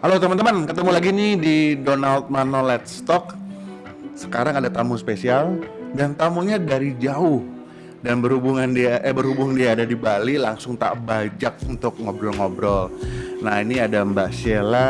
Halo teman-teman, ketemu lagi nih di Donald Mano Let's Talk. Sekarang ada tamu spesial dan tamunya dari jauh dan berhubungan dia eh berhubung dia ada di Bali langsung tak bajak untuk ngobrol-ngobrol. Nah ini ada Mbak Sheila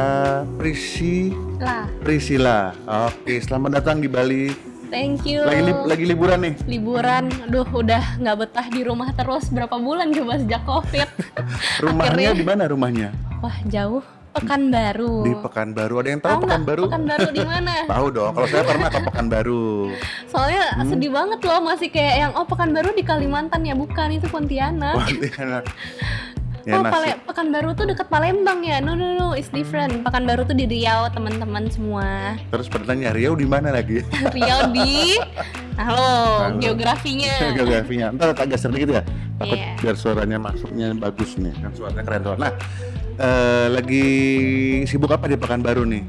Priscila. Priscila. Oke, selamat datang di Bali. Thank you. Lagi li- lagi liburan nih. Liburan, aduh udah nggak betah di rumah terus berapa bulan coba sejak covid. Rumahnya di mana rumahnya? Wah jauh, Pekanbaru. Di Pekanbaru. Ada yang tahu Pekanbaru? Pekanbaru di mana? Tahu dong. Kalau saya pernah ke Pekanbaru. Soalnya Hmm. sedih banget loh masih kayak yang oh Pekanbaru di Kalimantan ya bukan itu Pontianak. Pontianak. Ya oh. Pale Pekanbaru tuh deket Palembang ya? No no no, it's different. Pekanbaru tuh di Riau teman-teman semua. Terus pertanyaan Riau di mana lagi? Riau di, halo, Halo. geografinya. Geografinya. Ntar agak sedikit ya. Takut Iya. biar suaranya masuknya bagus nih. Kan suaranya keren. Nah, eh, lagi sibuk apa di Pekanbaru nih?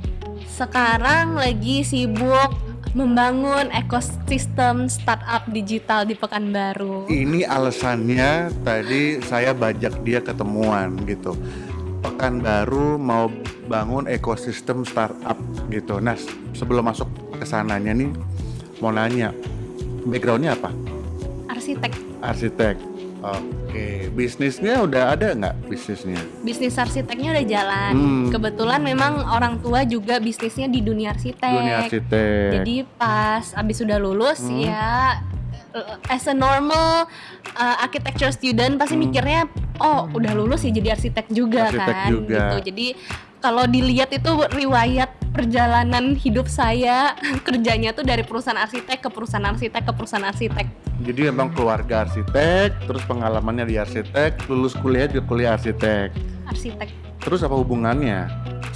Sekarang lagi sibuk membangun ekosistem startup digital di Pekanbaru. Ini alasannya tadi saya bajak dia ketemuan gitu. Pekanbaru mau bangun ekosistem startup gitu. Nah, sebelum masuk ke sananya nih mau nanya backgroundnya apa? Arsitek, Arsitek. Oke, bisnisnya udah ada nggak bisnisnya? bisnis arsiteknya udah jalan. Hmm. Kebetulan memang orang tua juga bisnisnya di dunia arsitek. Dunia arsitek. Jadi pas abis sudah lulus Hmm. ya uh, as a normal uh, architecture student pasti Hmm. mikirnya oh udah lulus ya jadi arsitek juga Arsitek kan juga. gitu. Jadi kalau dilihat itu riwayat perjalanan hidup saya kerjanya tuh dari perusahaan arsitek ke perusahaan arsitek ke perusahaan arsitek. Jadi emang keluarga arsitek, terus pengalamannya di arsitek, lulus kuliah di kuliah arsitek. Arsitek Terus apa hubungannya?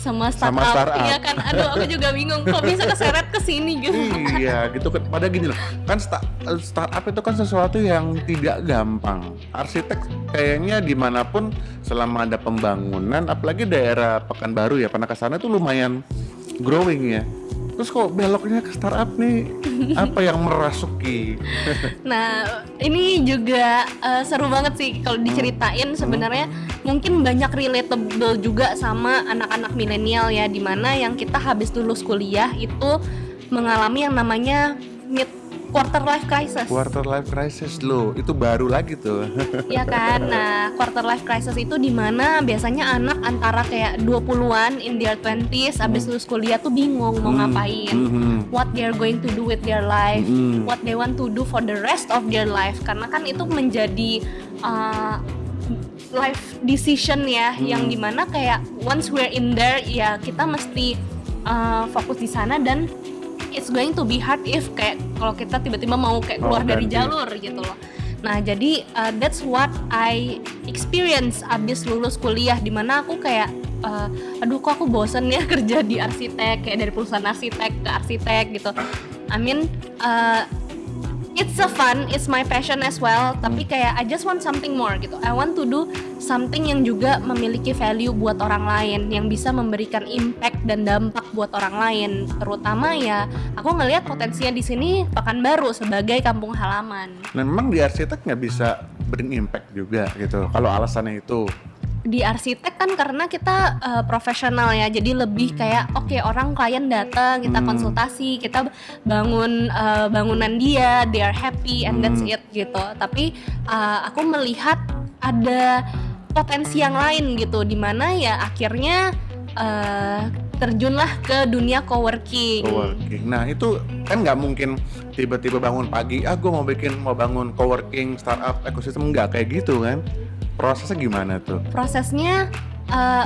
sama Sama startup, startup. iya kan aduh aku juga bingung kok bisa keseret ke sini gitu iya, gitu kan. Pada gini loh, kan sta- startup itu kan sesuatu yang tidak gampang. Arsitek kayaknya di mana pun selama ada pembangunan, apalagi daerah Pekanbaru ya, pernah ke sana tuh lumayan growing ya. Terus kok beloknya ke startup nih? Apa yang merasuki? Nah, ini juga eh, seru banget sih kalau diceritain sebenarnya mungkin banyak relatable juga sama anak-anak milenial ya di mana yang kita habis lulus kuliah itu mengalami yang namanya mid quarter life crisis. Quarter life crisis loh, itu baru lagi tuh. ya kan? Nah, quarter life crisis itu di mana biasanya anak antara kayak 20-an in their 20s habis lulus kuliah tuh bingung mau Hmm, ngapain. mhm, What they're going to do with their life. mhm. what they want to do for the rest of their life karena kan itu menjadi uh, life decision ya Hmm. yang di mana kayak once we're in there ya kita mesti uh, fokus di sana dan it's going to be hard if kayak kalau kita tiba-tiba mau kayak keluar dari ganti. jalur gitu loh nah jadi uh, that's what I experience abis lulus kuliah di mana aku kayak uh, aduh kok aku bosen ya kerja di arsitek kayak dari perusahaan arsitek ke arsitek gitu I mean uh, it's a fun, it's my passion as well. Tapi kayak I just want something more gitu. I want to do something yang juga memiliki value buat orang lain, yang bisa memberikan impact dan dampak buat orang lain. Terutama ya, aku ngelihat potensinya di sini Pekanbaru sebagai kampung halaman. Memang di arsitek nggak bisa bring impact juga gitu. Kalau alasannya itu, Di arsitek kan karena kita uh, profesional ya, jadi lebih kayak oke orang klien datang, kita Hmm. konsultasi, kita bangun uh, bangunan dia, they are happy and that's Hmm. it gitu. Tapi uh, aku melihat ada potensi yang lain gitu, di mana ya akhirnya uh, terjunlah ke dunia coworking. coworking. Nah itu kan nggak mungkin tiba-tiba bangun pagi, ah gue mau bikin mau bangun coworking startup ekosistem nggak kayak gitu kan? Prosesnya gimana tuh? prosesnya uh,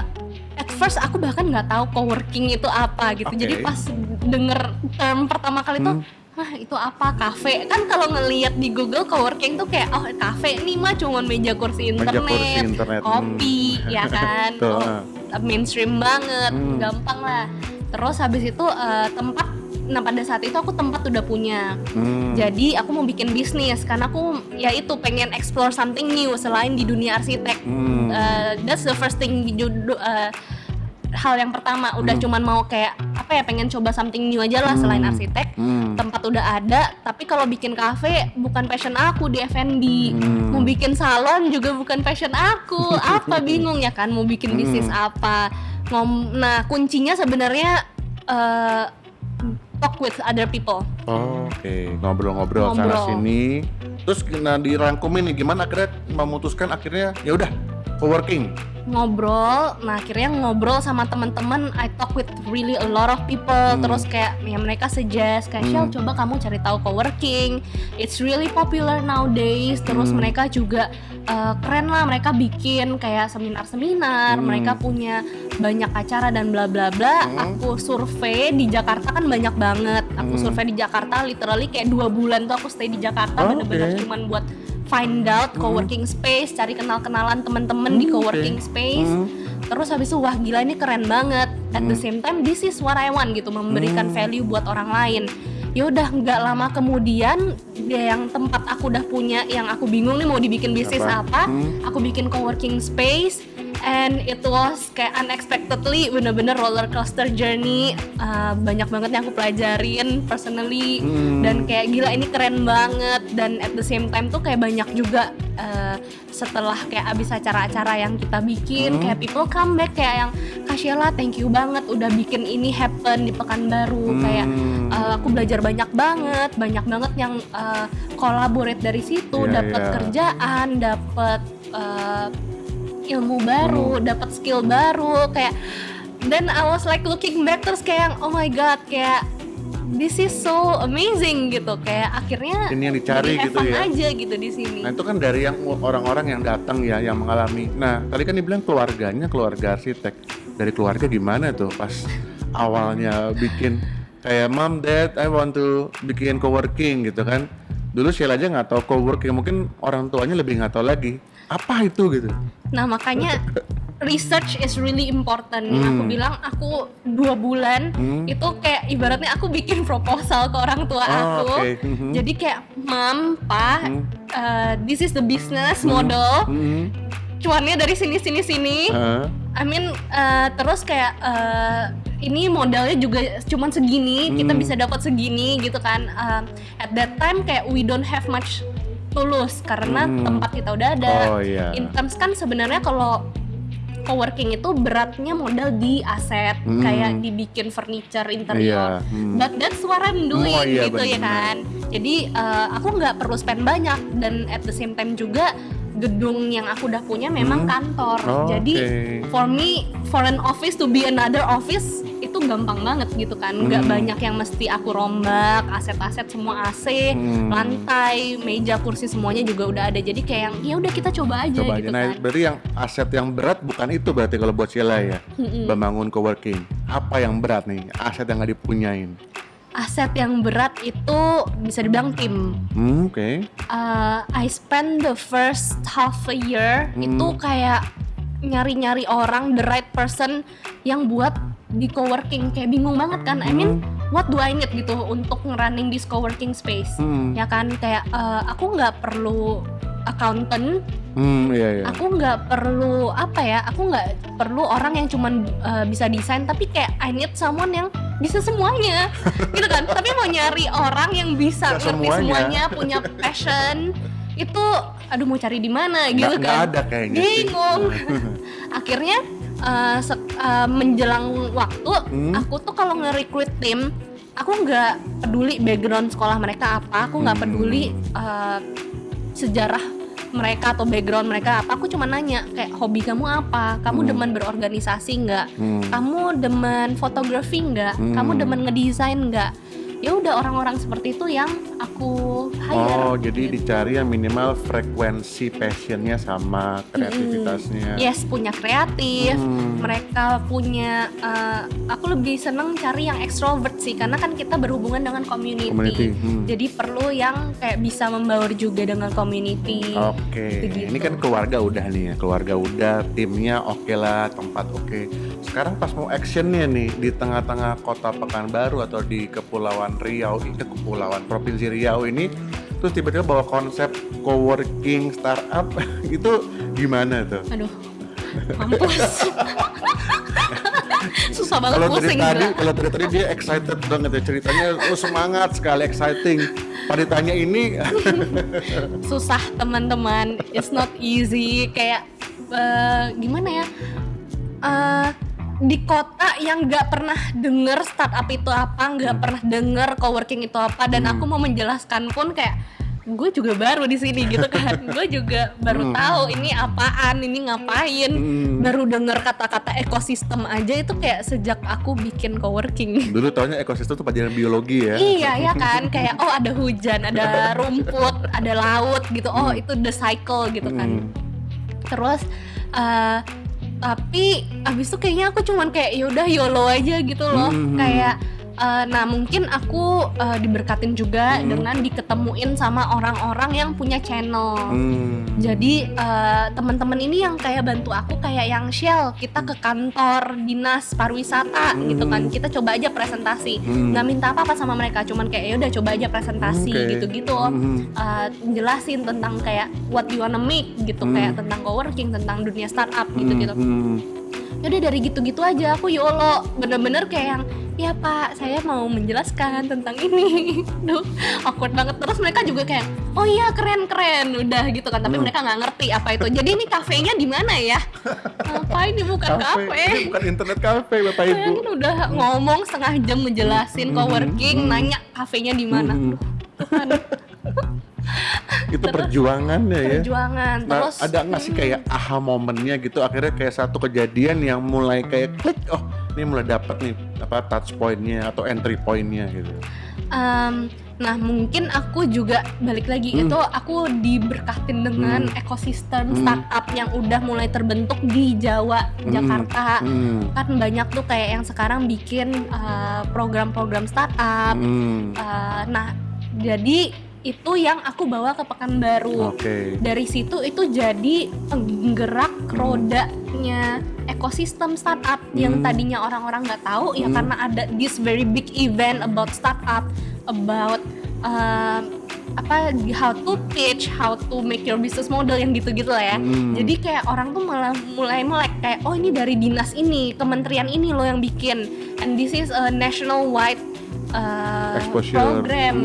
at first aku bahkan nggak tahu coworking itu apa gitu Oke. jadi pas denger term pertama kali tuh Hmm. Hah itu apa kafe kan kalau ngelihat di Google coworking tuh kayak oh kafe nih mah cuman meja kursi Meja internet, kursi internet, kopi ya kan Tuh, oh, mainstream banget Hmm. gampang lah terus habis itu uh, tempat nah pada saat itu aku tempat udah punya Hmm. jadi aku mau bikin bisnis karena aku ya itu pengen explore something new selain di dunia arsitek Hmm. Uh, that's the first thing uh, hal yang pertama udah Hmm. cuman mau kayak apa ya pengen coba something new aja lah selain Hmm. arsitek Hmm. tempat udah ada tapi kalau bikin cafe bukan passion aku di F&B Hmm. mau bikin salon juga bukan passion aku apa bingung ya kan mau bikin bisnis Hmm. apa Ngom nah kuncinya sebenarnya eh, talk with other people. Oh, Oke, ngobrol-ngobrol sana sini. Terus nah dirangkumin nih gimana akhirnya memutuskan akhirnya ya udah co-working. ngobrol nah akhirnya ngobrol sama teman-teman I talk with really a lot of people Hmm. terus kayak ya mereka suggest kayak Hmm. Shell coba kamu cari tahu co-working it's really popular nowadays terus Hmm. mereka juga uh, keren lah mereka bikin kayak seminar-seminar Hmm. mereka punya banyak acara dan bla bla bla Hmm. aku survei di Jakarta kan banyak banget aku Hmm. survei di Jakarta literally kayak dua bulan tuh aku stay di Jakarta Oh, bener-bener oke. cuman buat find out Hmm. co-working space cari kenal-kenalan teman-teman di Hmm, co-working oke. space Hmm. terus habis itu wah gila ini keren banget at the Hmm. same time this is what I want gitu memberikan Hmm. value buat orang lain ya udah nggak lama kemudian dia yang tempat aku udah punya yang aku bingung nih mau dibikin bisnis Apa? apa, Hmm. aku bikin co-working space and it was kayak unexpectedly bener-bener roller coaster journey Uh, banyak banget yang aku pelajarin personally Hmm. dan kayak gila ini keren banget dan at the same time tuh kayak banyak juga uh, setelah kayak abis acara-acara yang kita bikin Hmm. kayak people come back kayak yang Kak Sheila thank you banget udah bikin ini happen di Pekanbaru Hmm. kayak uh, aku belajar banyak banget banyak banget yang uh, collaborate dari situ Iya, dapat iya. kerjaan dapat uh, ilmu baru Hmm. dapat skill baru kayak then I was like looking back terus kayak oh my god kayak this is so amazing gitu kayak akhirnya Ini yang dicari gitu ya. aja gitu di sini Nah itu kan dari yang orang-orang yang datang ya yang mengalami. Nah tadi kan dibilang keluarganya keluarga arsitek. Dari keluarga gimana tuh pas awalnya bikin kayak mom dad I want to bikin coworking gitu kan. Dulu Sheila aja nggak tahu coworking mungkin orang tuanya lebih nggak tahu lagi apa itu gitu. Nah makanya research is really important. Yang aku Hmm. bilang aku dua bulan Hmm. itu kayak ibaratnya aku bikin proposal ke orang tua Oh, aku. oke. Mhm. Jadi kayak mam, pa, Hmm. uh, this is the business Hmm. model. Hmm. Cuannya dari sini sini sini. Ah. I mean uh, terus kayak uh, ini modalnya juga cuman segini, kita Hmm. bisa dapat segini gitu kan. Um, at that time kayak we don't have much tulus karena Hmm. tempat kita udah ada Oh iya. in terms kan sebenarnya kalau coworking itu beratnya modal di aset Hmm. kayak dibikin furniture interior. Iya. hmm. But that's what I'm doing Oh, iya, gitu ya benar. kan. Jadi uh, aku nggak perlu spend banyak dan at the same time juga gedung yang aku udah punya memang Hmm. kantor. Oh, Jadi oke. for me for an office to be another office itu gampang banget gitu kan. Nggak Hmm. banyak yang mesti aku rombak, aset-aset semua AC, Hmm. lantai, meja, kursi semuanya juga udah ada. Jadi kayak yang ya udah kita coba aja Coba aja. gitu Nah, kan. berarti yang aset yang berat bukan itu berarti kalau buat Sheila ya. Membangun coworking. Apa yang berat nih? Aset yang nggak dipunyain. Aset yang berat itu bisa dibilang tim. Hmm, oke. Uh, I spend the first half a year Hmm. itu kayak nyari-nyari orang the right person yang buat di coworking kayak bingung banget kan. I mean, what do I need gitu untuk ngerunning this coworking space? Hmm. Ya kan kayak uh, aku nggak perlu accountant, Hmm, iya iya. aku nggak perlu apa ya, aku nggak perlu orang yang cuman uh, bisa desain, tapi kayak I need someone yang bisa semuanya, gitu kan. Tapi mau nyari orang yang bisa Bisa ngerti semuanya. semuanya, punya passion, itu aduh mau cari di mana gitu nggak kan. ada kayaknya sih. Bingung. Akhirnya uh, uh, menjelang waktu, Hmm. aku tuh kalau nge-recruit tim, aku nggak peduli background sekolah mereka apa, aku nggak Hmm. peduli uh, sejarah mereka atau background mereka apa aku cuma nanya kayak hobi kamu apa kamu Hmm. demen berorganisasi nggak Hmm. kamu demen fotografi nggak Hmm. kamu demen ngedesain nggak ya udah orang-orang seperti itu yang aku hire Oh, jadi gitu. dicari yang minimal frekuensi passionnya sama kreativitasnya. yes punya kreatif Hmm. mereka punya uh, aku lebih seneng cari yang extrovert sih karena kan kita berhubungan dengan community, Community, hmm. jadi perlu yang kayak bisa membaur juga dengan community Oke, Begitu. ini kan keluarga udah nih ya, keluarga udah, timnya oke lah, tempat oke. Sekarang pas mau actionnya nih di tengah-tengah kota Pekanbaru atau di Kepulauan Riau, ini Kepulauan Provinsi Riau ini, terus tiba-tiba bawa konsep coworking startup, itu gimana tuh? aduh mampus. Susah banget Kalau dari pusing tadi, kalau dari tadi dia excited banget ya ceritanya, oh semangat sekali, exciting. Pada ditanya ini, susah teman-teman. It's not easy. Kayak eh, gimana ya? Eh, di kota yang nggak pernah denger startup itu apa, nggak pernah denger coworking itu apa, dan Hmm. aku mau menjelaskan pun kayak gue juga baru di sini gitu kan, gue juga baru Hmm. tahu ini apaan, ini ngapain, Hmm. baru denger kata-kata ekosistem aja itu kayak sejak aku bikin coworking. Dulu taunya ekosistem tuh pelajaran biologi ya. Iya ya kan kayak oh ada hujan, ada rumput, ada laut gitu. Oh itu the cycle gitu kan. Hmm. Terus eh, tapi abis itu kayaknya aku cuman kayak yaudah yolo aja gitu loh. Hmm. Kayak eh, nah mungkin aku eh, diberkatin juga Hmm. dengan diketemuin sama orang-orang yang punya channel. Hmm. Jadi eh, teman-teman ini yang kayak bantu aku kayak yang Shell kita ke kantor dinas pariwisata gitu kan Hmm. kita coba aja presentasi Hmm. nggak minta apa-apa sama mereka cuman kayak ya udah coba aja presentasi Oke. gitu-gitu Hmm. Eh, jelasin tentang kayak what you wanna make gitu Hmm. kayak tentang coworking tentang dunia startup gitu-gitu Hmm. yaudah dari gitu-gitu aja aku yolo bener-bener kayak yang ya pak saya mau menjelaskan tentang ini Duh, awkward banget terus mereka juga kayak oh iya keren keren udah gitu kan tapi Hmm. mereka nggak ngerti apa itu jadi ini kafenya di mana ya apa ini bukan Kafe. kafe Ini bukan internet kafe Bapak Ibu. Bayangin udah ngomong setengah jam ngejelasin Hmm. coworking, Hmm. nanya kafenya di mana. Hmm. Tuhan, Itu perjuangannya ya. perjuangan. Nah, Terus ada nggak sih kayak aha momennya gitu akhirnya kayak satu kejadian yang mulai kayak klik oh ini mulai dapet nih apa touch pointnya atau entry pointnya gitu. em, nah mungkin aku juga balik lagi Hmm. itu aku diberkatin dengan Hmm. ekosistem Hmm. startup yang udah mulai terbentuk di Jawa, Hmm. Jakarta. Hmm. Kan banyak tuh kayak yang sekarang bikin eh, program-program startup. Hmm. Eh, nah, jadi itu yang aku bawa ke Pekanbaru. Oke. dari situ itu jadi penggerak rodanya ekosistem startup yang Hmm. tadinya orang-orang nggak tahu ya Hmm. karena ada this very big event about startup about um, apa how to pitch how to make your business model yang gitu-gitu lah ya Hmm. jadi kayak orang tuh malah mulai melek kayak oh ini dari dinas ini kementerian ini loh yang bikin and this is a national wide uh, Exposure. program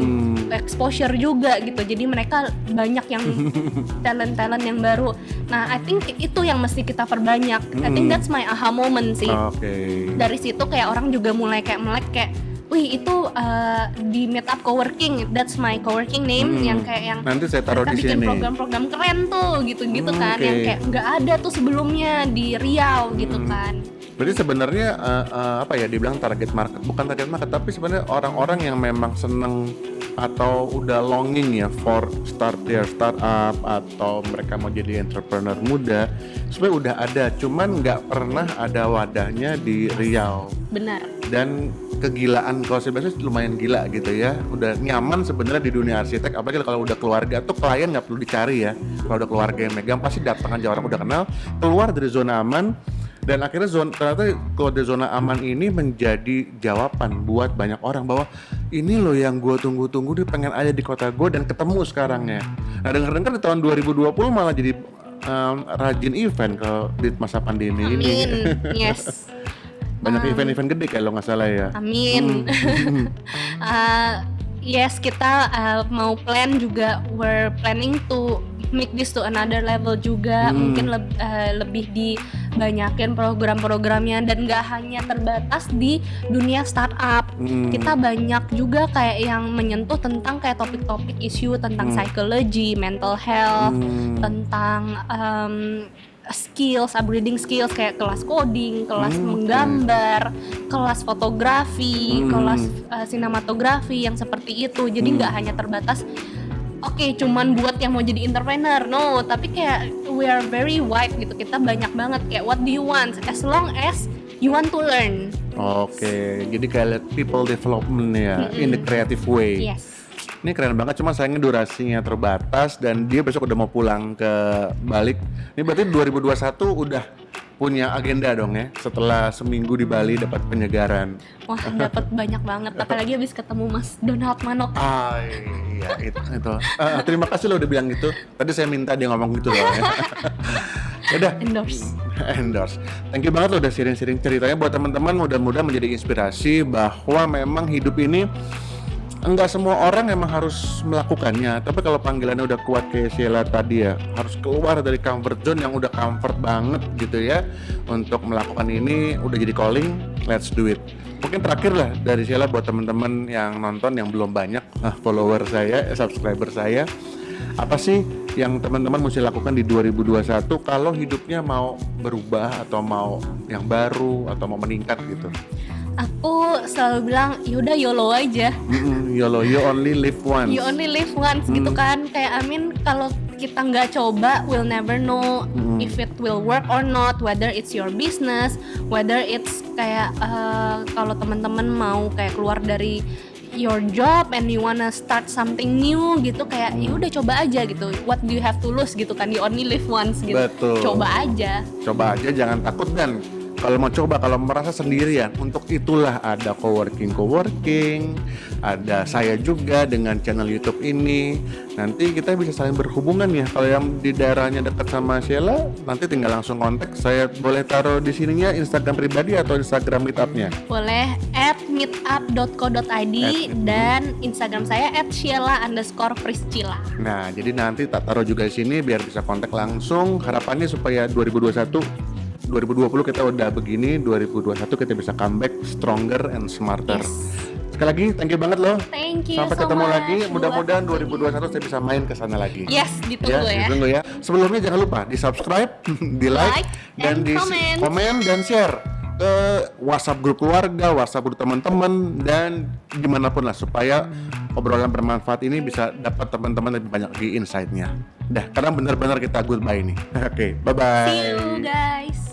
Hmm. exposure juga gitu jadi mereka banyak yang talent talent yang baru nah I think itu yang mesti kita perbanyak I think Mm. that's my aha moment sih Oke. dari situ kayak orang juga mulai kayak melek kayak wih itu uh, di meetup coworking that's my coworking name Hmm. yang kayak yang Nanti saya taruh di bikin sini. program-program keren tuh gitu-gitu Hmm, kan oke. yang kayak nggak ada tuh sebelumnya di Riau gitu Hmm. kan Berarti sebenarnya eh, eh, apa ya dibilang target market bukan target market tapi sebenarnya orang-orang yang memang seneng atau udah longing ya for start their startup atau mereka mau jadi entrepreneur muda sebenarnya udah ada cuman nggak pernah ada wadahnya di Riau. Benar. Dan kegilaan kalau saya sih lumayan gila gitu ya. Udah nyaman sebenarnya di dunia arsitek apalagi kalau udah keluarga tuh klien nggak perlu dicari ya. Kalau udah keluarga yang megang pasti datang aja orang udah kenal. Keluar dari zona aman dan akhirnya zona ternyata dari zona aman ini menjadi jawaban buat banyak orang bahwa ini loh yang gue tunggu-tunggu dia pengen ada di kota gue dan ketemu sekarang ya nah dengar-dengar di tahun 2020 malah jadi em, rajin event ke di masa pandemi ini. Amin. Yes. Banyak Um, event-event gede kalau nggak salah ya. Amin. Hmm. Uh, yes kita uh, mau plan juga we're planning to make this to another level juga Hmm. mungkin leb- uh, lebih dibanyakin program-programnya dan nggak hanya terbatas di dunia startup Hmm. kita banyak juga kayak yang menyentuh tentang kayak topik-topik isu tentang Hmm. psychology mental health Hmm. tentang um, skills, upgrading skills kayak kelas coding, kelas Hmm, menggambar, kelas fotografi, Hmm. kelas uh, sinematografi yang seperti itu. Jadi Hmm. nggak hanya terbatas Oke, cuman buat yang mau jadi entrepreneur, no. Tapi kayak we are very wide gitu. Kita banyak banget kayak what do you want? As long as you want to learn. Oke, jadi kayak people development ya Mm-mm. in the creative way. Yes. Ini keren banget, cuma sayangnya durasinya terbatas dan dia besok udah mau pulang ke balik. Ini berarti 2021 udah punya agenda dong ya setelah seminggu di Bali dapat penyegaran. Wah, dapat banyak banget. Apalagi habis ketemu Mas Donald Manok. Ah iya itu itu. Ah, terima kasih lo udah bilang gitu. Tadi saya minta dia ngomong gitu loh. Ya. udah Endorse. endorse. Thank you banget lo udah sharing-sharing ceritanya buat teman-teman mudah-mudahan menjadi inspirasi bahwa memang hidup ini enggak semua orang emang harus melakukannya. Tapi kalau panggilannya udah kuat kayak Sheila tadi ya harus keluar dari comfort zone yang udah comfort banget gitu ya. Untuk melakukan ini udah jadi calling let's do it. Mungkin terakhir lah dari Sheila buat teman-teman yang nonton yang belum banyak nah, follower saya eh, subscriber saya. Apa sih yang teman-teman mesti lakukan di 2021 kalau hidupnya mau berubah atau mau yang baru atau mau meningkat gitu Aku selalu bilang yaudah YOLO aja. YOLO, you only live once. You only live once gitu Hmm. kan. Kayak Amin kalau kita nggak coba, we'll never know Hmm. if it will work or not. Whether it's your business, whether it's kayak eh, kalau teman-teman mau kayak keluar dari your job and you wanna start something new gitu kayak ya udah coba aja gitu. What do you have to lose gitu kan? You only live once gitu. Betul. Coba aja. Coba aja jangan takut dan kalau mau coba kalau merasa sendirian untuk itulah ada coworking coworking. Ada saya juga dengan channel YouTube ini. Nanti kita bisa saling berhubungan ya. Kalau yang di daerahnya dekat sama Sheila nanti tinggal langsung kontak. Saya boleh taruh di sininya Instagram pribadi atau Instagram meetupnya? Boleh at meetup.co.id dan Instagram saya at Sheila underscore Priscilla. Nah, jadi nanti tak taruh juga di sini biar bisa kontak langsung. Harapannya supaya 2021 2020 kita udah begini, 2021 kita bisa comeback stronger and smarter. Yes. Sekali lagi, thank you banget loh. Thank you Sampai so ketemu much lagi. Mudah-mudahan waktunya. 2021 saya bisa main ke sana lagi. Yes, ditunggu ya. ditunggu ya. Sebelumnya jangan lupa di subscribe, di like, Like, dan di comment. komen dan share ke WhatsApp grup keluarga, WhatsApp grup teman-teman dan di mana pun lah supaya obrolan bermanfaat ini bisa dapat teman-teman lebih banyak di insight-nya. Dah, karena benar-benar kita goodbye nih. Oke, bye bye. See you guys.